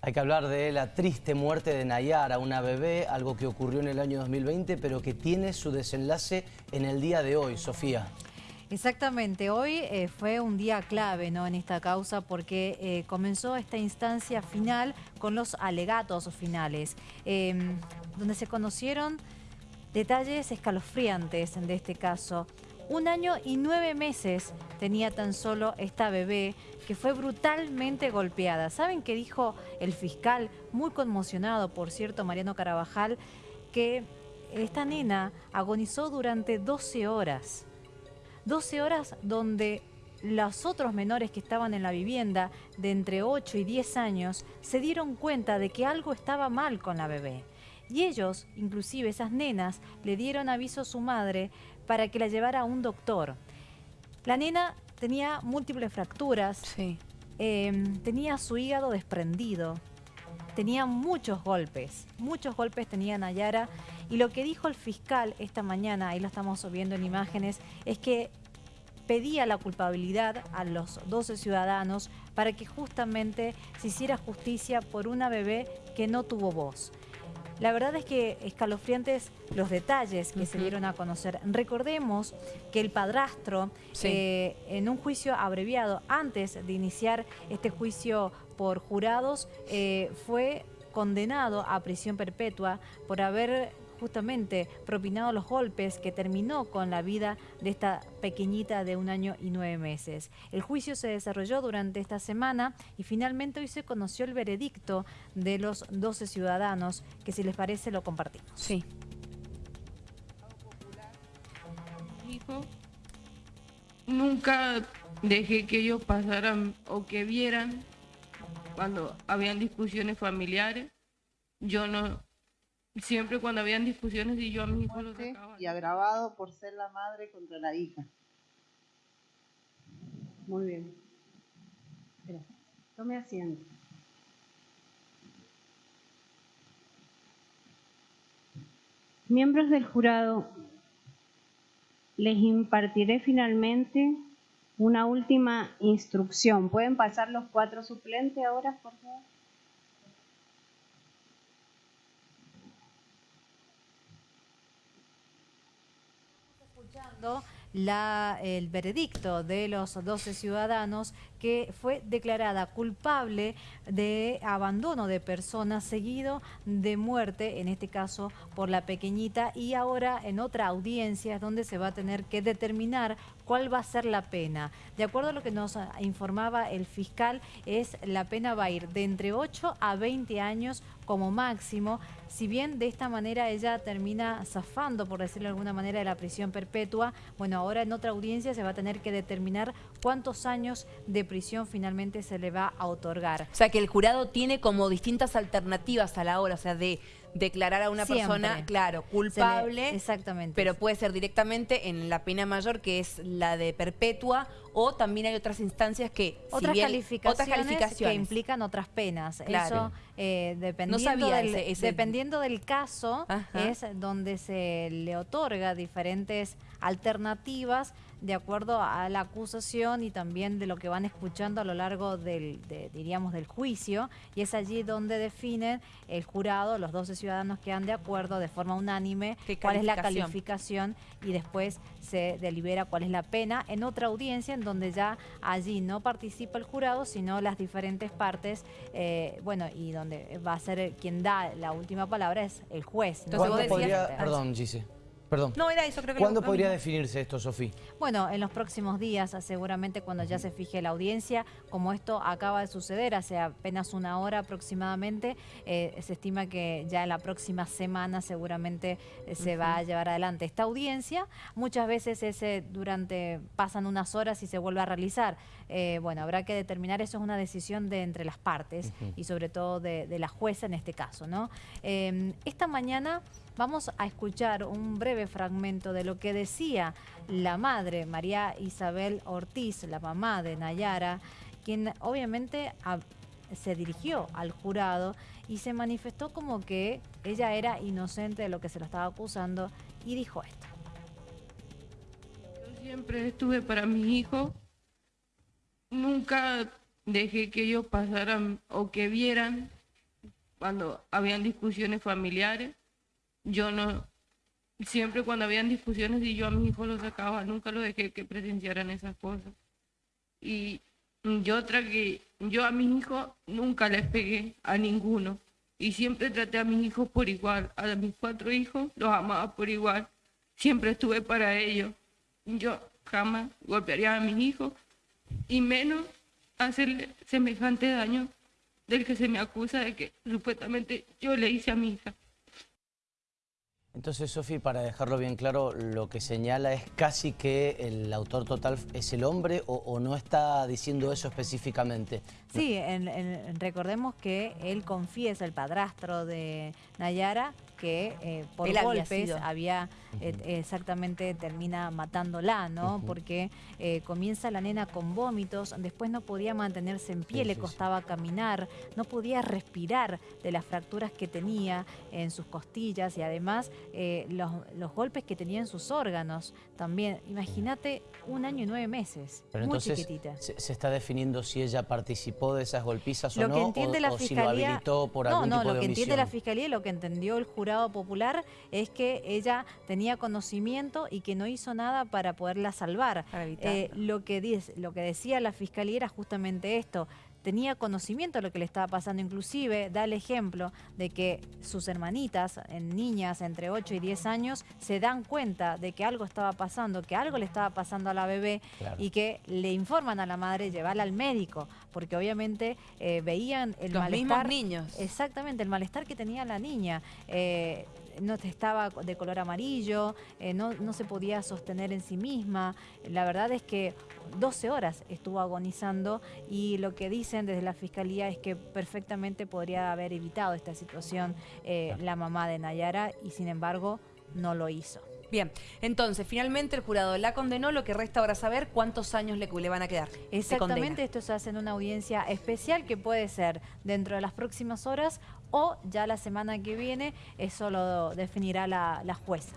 Hay que hablar de la triste muerte de Nayara, una bebé, algo que ocurrió en el año 2020, pero que tiene su desenlace en el día de hoy, Sofía. Exactamente, hoy eh, fue un día clave ¿no? en esta causa porque eh, comenzó esta instancia final con los alegatos finales, em, donde se conocieron detalles escalofriantes de este caso. Un año y nueve meses tenía tan solo esta bebé que fue brutalmente golpeada. ¿Saben qué dijo el fiscal, muy conmocionado, por cierto, Mariano Carabajal, que esta nena agonizó durante 12 horas? 12 horas donde los otros menores que estaban en la vivienda de entre 8 y 10 años se dieron cuenta de que algo estaba mal con la bebé. Y ellos, inclusive esas nenas, le dieron aviso a su madre para que la llevara a un doctor. La nena tenía múltiples fracturas, em, tenía su hígado desprendido, tenía muchos golpes, muchos golpes tenía Nayara y lo que dijo el fiscal esta mañana, ahí lo estamos viendo en imágenes, es que pedía la culpabilidad a los 12 ciudadanos para que justamente se hiciera justicia por una bebé que no tuvo voz. La verdad es que escalofriantes los detalles que se dieron a conocer. Recordemos que el padrastro, eh, en un juicio abreviado, antes de iniciar este juicio por jurados, eh, fue condenado a prisión perpetua por haber justamente propinado los golpes que terminó con la vida de esta pequeñita de un año y nueve meses. El juicio se desarrolló durante esta semana y finalmente hoy se conoció el veredicto de los 12 ciudadanos, que si les parece lo compartimos. Sí. Nunca dejé que ellos pasaran o que vieran cuando habían discusiones familiares. Yo no Siempre cuando habían discusiones y yo a mi hijo lo sacaba. Y agravado por ser la madre contra la hija. Muy bien. Tome asiento. Miembros del jurado, les impartiré finalmente una última instrucción. ¿Pueden pasar los cuatro suplentes ahora, por favor? La, el veredicto de los 12 ciudadanos que fue declarada culpable de abandono de personas seguido de muerte, en este caso por la pequeñita, y ahora en otra audiencia es donde se va a tener que determinar cuál va a ser la pena. De acuerdo a lo que nos informaba el fiscal, es la pena va a ir de entre 8 a 20 años como máximo, si bien de esta manera ella termina zafando, por decirlo de alguna manera, de la prisión perpetua, bueno, ahora en otra audiencia se va a tener que determinar cuántos años de prisión finalmente se le va a otorgar. O sea que el jurado tiene como distintas alternativas a la hora, o sea, de declarar a una persona, claro, culpable. exactamente. Pero puede ser directamente en la pena mayor, que es la de perpetua, o también hay otras instancias que... Otras, calificaciones, que implican otras penas. Eso, eh, dependiendo, del, dependiendo del caso, es donde se le otorga diferentes alternativas de acuerdo a la acusación y también de lo que van escuchando a lo largo del, diríamos, del juicio, y es allí donde definen el jurado, los 12 ciudadanos que han de acuerdo de forma unánime cuál es la calificación y después se delibera cuál es la pena en otra audiencia en donde ya allí no participa el jurado, sino las diferentes partes, eh, bueno, y donde va a ser quien da la última palabra es el juez. Entonces, Perdón, Gise. Perdón. No, era eso, creo que ¿Cuándo podría definirse esto, Sofía? Bueno, en los próximos días, seguramente cuando ya se fije la audiencia, como esto acaba de suceder hace apenas una hora aproximadamente, eh, se estima que ya en la próxima semana seguramente eh, se va a llevar adelante esta audiencia. Muchas veces ese durante pasan unas horas y se vuelve a realizar. Eh, bueno, habrá que determinar, eso es una decisión de entre las partes y sobre todo de, de, la jueza en este caso, ¿no? esta mañana vamos a escuchar un breve fragmento de lo que decía la madre, María Isabel Ortiz, la mamá de Nayara, quien obviamente se dirigió al jurado y se manifestó como que ella era inocente de lo que se lo estaba acusando y dijo esto. Yo siempre estuve para mi hijo, nunca dejé que ellos pasaran o que vieran cuando habían discusiones familiares. Yo no, siempre cuando habían discusiones y yo a mis hijos los sacaba, nunca los dejé que presenciaran esas cosas. Y yo que yo a mis hijos nunca les pegué a ninguno y siempre traté a mis hijos por igual, a mis cuatro hijos los amaba por igual, siempre estuve para ellos. Yo jamás golpearía a mis hijos y menos hacerle semejante daño del que se me acusa de que supuestamente yo le hice a mi hija. Entonces, Sofi, para dejarlo bien claro, lo que señala es casi que el autor total es el hombre o, no está diciendo eso específicamente. Sí, recordemos que él confiesa, el padrastro de Nayara, que eh, por golpes había, eh, exactamente termina matándola, ¿no? Porque eh, comienza la nena con vómitos, después no podía mantenerse en pie, le costaba caminar, no podía respirar de las fracturas que tenía en sus costillas y además los, golpes que tenía en sus órganos también. Imagínate un año y nueve meses, Pero muy entonces, chiquitita. Se, está definiendo si ella participó de esas golpizas o no, o, si lo habilitó por algún no, tipo de No, lo que entiende la Fiscalía y lo que entendió el jurado popular es que ella tenía conocimiento y que no hizo nada para poderla salvar. Eh, lo, que dice, lo que decía la fiscalía era justamente esto, tenía conocimiento de lo que le estaba pasando, inclusive da el ejemplo de que sus hermanitas, niñas entre 8 y 10 años, se dan cuenta de que algo estaba pasando, que algo le estaba pasando a la bebé y que le informan a la madre llevarla al médico, porque obviamente eh, veían el malestar. Los niños. Exactamente, el malestar que tenía la niña. Eh, no estaba de color amarillo, eh, no, no, se podía sostener en sí misma. La verdad es que 12 horas estuvo agonizando y lo que dicen desde la Fiscalía es que perfectamente podría haber evitado esta situación eh, la mamá de Nayara y sin embargo no lo hizo. Bien, entonces finalmente el jurado la condenó, lo que resta ahora saber cuántos años le, van a quedar. Exactamente, esto se hace en una audiencia especial que puede ser dentro de las próximas horas o ya la semana que viene, eso lo definirá la jueza.